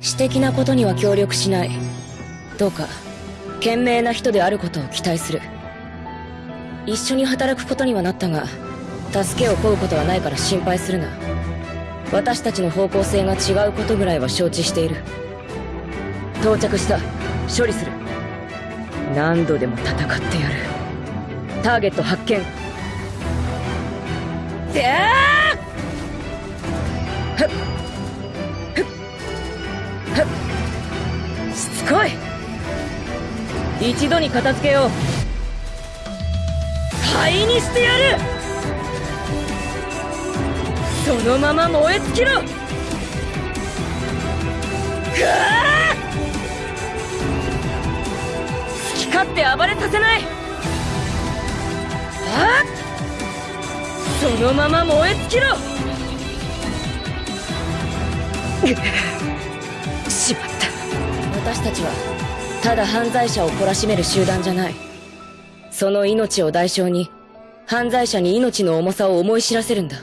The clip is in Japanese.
私的なことには協力しない。どうか賢明な人であることを期待する。一緒に働くことにはなったが助けを請うことはないから心配するな。私たちの方向性が違うことぐらいは承知している。到着した。処理する。何度でも戦ってやる。ターゲット発見。であっ！しつこい。一度に片付けよう。灰にしてやる。そのまま燃え尽きろ。ぐわ好き勝手暴れさせない。あそのまま燃え尽きろ。しまった。私たちはただ犯罪者を懲らしめる集団じゃない。その命を代償に犯罪者に命の重さを思い知らせるんだ。